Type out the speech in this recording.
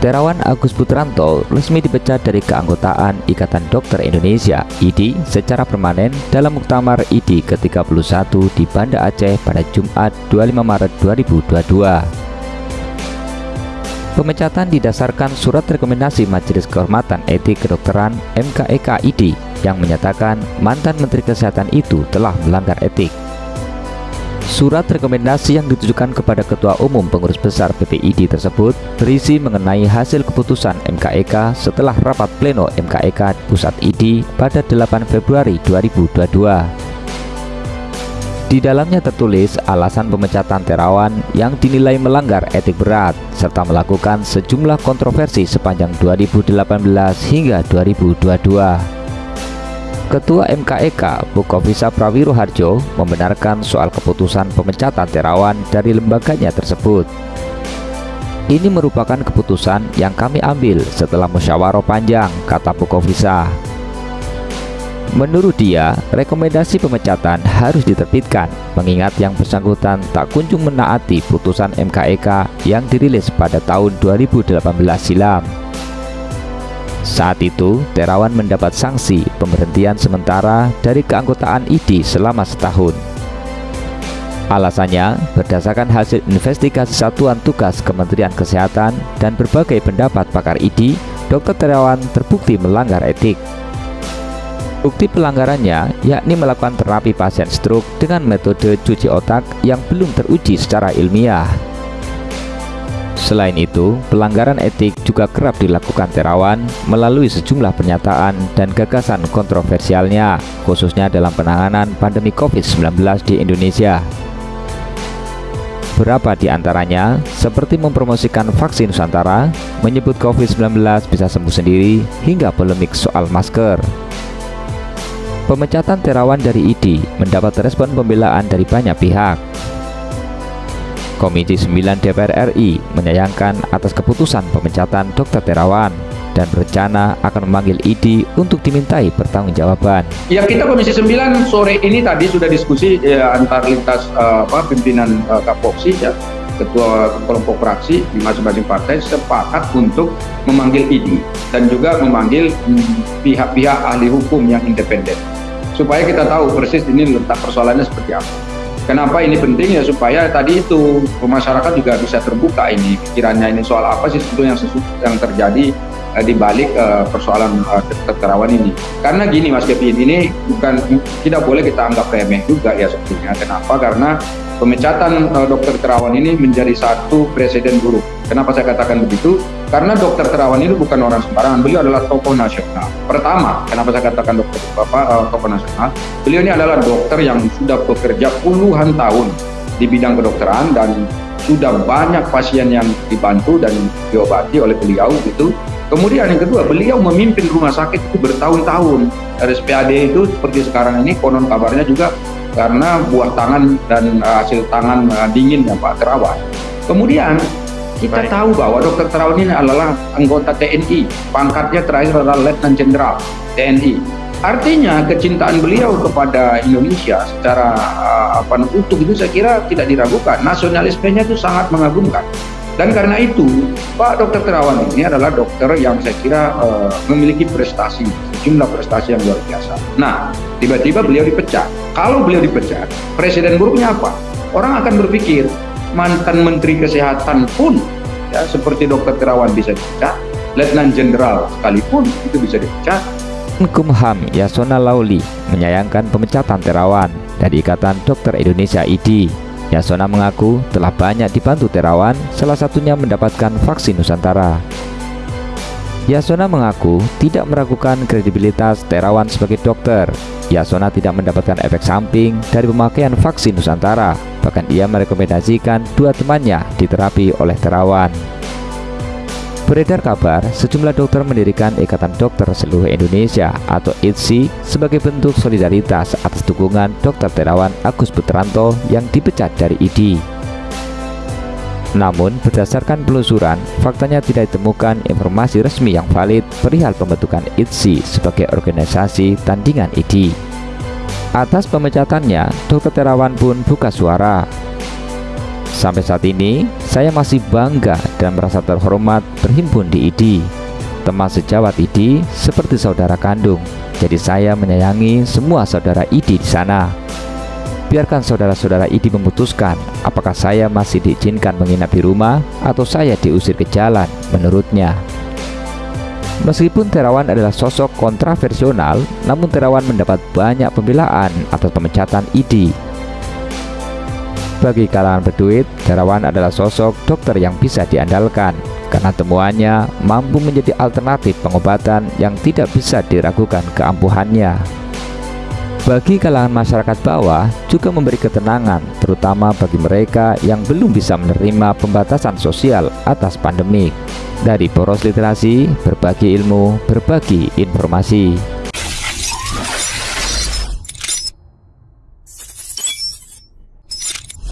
Terawan Agus Putranto resmi dipecat dari keanggotaan Ikatan Dokter Indonesia (IDI) secara permanen dalam Muktamar IDI ke-31 di Banda Aceh pada Jumat 25 Maret 2022. Pemecatan didasarkan surat rekomendasi Majelis Kehormatan Etik Kedokteran MKEK IDI yang menyatakan mantan Menteri Kesehatan itu telah melanggar etik. Surat rekomendasi yang ditujukan kepada Ketua Umum Pengurus Besar PPID tersebut berisi mengenai hasil keputusan MKEK setelah rapat pleno MKEK Pusat ID pada 8 Februari 2022. Di dalamnya tertulis alasan pemecatan Terawan yang dinilai melanggar etik berat serta melakukan sejumlah kontroversi sepanjang 2018 hingga 2022. Ketua MKEK Bukovisa Prawiroharjo membenarkan soal keputusan pemecatan Terawan dari lembaganya tersebut. Ini merupakan keputusan yang kami ambil setelah musyawarah panjang, kata Bukovisa. Menurut dia, rekomendasi pemecatan harus diterbitkan mengingat yang bersangkutan tak kunjung menaati putusan MKEK yang dirilis pada tahun 2018 silam. Saat itu, Terawan mendapat sanksi pemberhentian sementara dari keanggotaan ID selama setahun. Alasannya, berdasarkan hasil investigasi Satuan Tugas Kementerian Kesehatan dan berbagai pendapat pakar ID, Dr. Terawan terbukti melanggar etik. Bukti pelanggarannya yakni melakukan terapi pasien stroke dengan metode cuci otak yang belum teruji secara ilmiah. Selain itu, pelanggaran etik juga kerap dilakukan Terawan melalui sejumlah pernyataan dan gagasan kontroversialnya, khususnya dalam penanganan pandemi COVID-19 di Indonesia. Beberapa di antaranya, seperti mempromosikan vaksin Nusantara, menyebut COVID-19 bisa sembuh sendiri, hingga polemik soal masker. Pemecatan Terawan dari ID mendapat respon pembelaan dari banyak pihak, Komisi 9 DPR RI menyayangkan atas keputusan pemecatan Dr. Terawan dan berencana akan memanggil ID untuk dimintai pertanggungjawaban. Ya kita Komisi 9 sore ini tadi sudah diskusi ya, antar lintas uh, apa, pimpinan uh, Kapoksi ya ketua kelompok fraksi di masing-masing partai sepakat untuk memanggil ID dan juga memanggil hmm, pihak-pihak ahli hukum yang independen supaya kita tahu persis ini letak persoalannya seperti apa. Kenapa ini penting ya supaya tadi itu masyarakat juga bisa terbuka ini pikirannya ini soal apa sih sebetulnya yang terjadi uh, di balik uh, persoalan terawan ini. Karena gini Mas Kevin ini bukan tidak boleh kita anggap remeh juga ya sebetulnya. Kenapa? Karena pemecatan uh, dokter terawan ini menjadi satu presiden buruk. Kenapa saya katakan begitu? Karena dokter Terawan itu bukan orang sembarangan, beliau adalah tokoh nasional. Pertama, kenapa saya katakan dokter Bapak uh, tokoh nasional? Beliau ini adalah dokter yang sudah bekerja puluhan tahun di bidang kedokteran dan sudah banyak pasien yang dibantu dan diobati oleh beliau gitu. Kemudian yang kedua, beliau memimpin rumah sakit itu bertahun-tahun. RSPAD itu seperti sekarang ini konon kabarnya juga karena buah tangan dan uh, hasil tangan uh, dingin ya Pak Terawan. Kemudian kita Baik. tahu bahwa Dr. Terawan ini adalah anggota TNI, pangkatnya terakhir adalah Letnan Jenderal TNI. Artinya kecintaan beliau kepada Indonesia secara uh, apa utuh itu saya kira tidak diragukan. Nasionalismenya itu sangat mengagumkan. Dan karena itu, Pak Dr. Terawan ini adalah dokter yang saya kira uh, memiliki prestasi, sejumlah prestasi yang luar biasa. Nah, tiba-tiba beliau dipecat. Kalau beliau dipecat, presiden buruknya apa? Orang akan berpikir, mantan Menteri Kesehatan pun ya seperti Dokter Terawan bisa dipecat, Letnan Jenderal sekalipun itu bisa dipecat. Kumham Yasona Lauli menyayangkan pemecatan Terawan dari Ikatan Dokter Indonesia ID. Yasona mengaku telah banyak dibantu Terawan, salah satunya mendapatkan vaksin Nusantara. Yasona mengaku tidak meragukan kredibilitas Terawan sebagai dokter. Yasona tidak mendapatkan efek samping dari pemakaian vaksin Nusantara. Bahkan ia merekomendasikan dua temannya diterapi oleh Terawan. Beredar kabar, sejumlah dokter mendirikan Ikatan Dokter Seluruh Indonesia atau ITSI sebagai bentuk solidaritas atas dukungan Dr. Terawan Agus Putranto yang dipecat dari ID. Namun, berdasarkan penelusuran, faktanya tidak ditemukan informasi resmi yang valid perihal pembentukan ITSI sebagai organisasi tandingan ID. Atas pemecatannya, Dr. Terawan pun buka suara. Sampai saat ini, saya masih bangga dan merasa terhormat berhimpun di ID. Teman sejawat ID seperti saudara kandung, jadi saya menyayangi semua saudara ID di sana. Biarkan saudara-saudara ID memutuskan apakah saya masih diizinkan menginap di rumah atau saya diusir ke jalan menurutnya. Meskipun Terawan adalah sosok kontraversional, namun Terawan mendapat banyak pembelaan atas pemecatan ID. Bagi kalangan berduit, Terawan adalah sosok dokter yang bisa diandalkan karena temuannya mampu menjadi alternatif pengobatan yang tidak bisa diragukan keampuhannya. Bagi kalangan masyarakat bawah juga memberi ketenangan terutama bagi mereka yang belum bisa menerima pembatasan sosial atas pandemik. Dari Poros Literasi, berbagi ilmu, berbagi informasi.